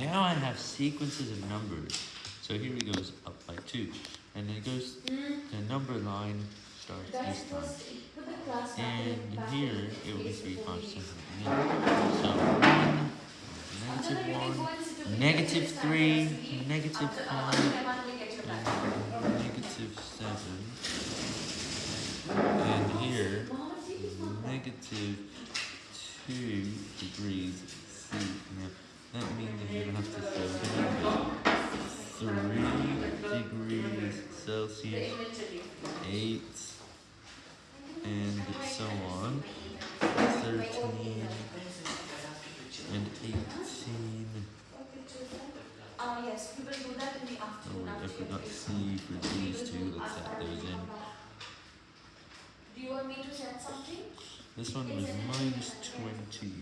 Now I have sequences of numbers. So here it goes up by 2. And it goes, the number line starts this time. first put the class back And here it will be place 3 before we- constants at the end. So 1, After that, negative you can 1, go and sit over negative here. This time three, you have to leave. negative After- uh, five, after that, we'll get you back. negative 7. And here, Mohammed, see this one? negative 2 degrees Celsius, 8, and so on, 13, and 18. Uh, yes, we will do that in the Oh afternoon. wait, I forgot. C for these two, let's add those in. Do you want me to set something? This one was minus 23.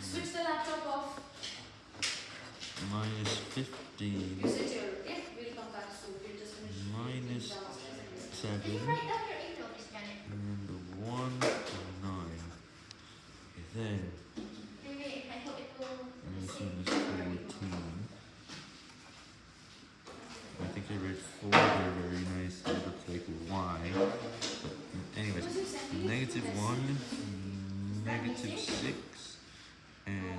Switch the laptop off. Minus 15. seven, and one and nine. Okay, then, and this one is fourteen. I think I read four there very nice. It looks like Y. But anyways, negative one, negative six, and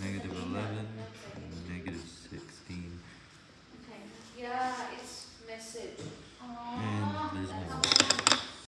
negative eleven, negative sixteen. Okay. Yeah, it's message. Aww. And Excuse me.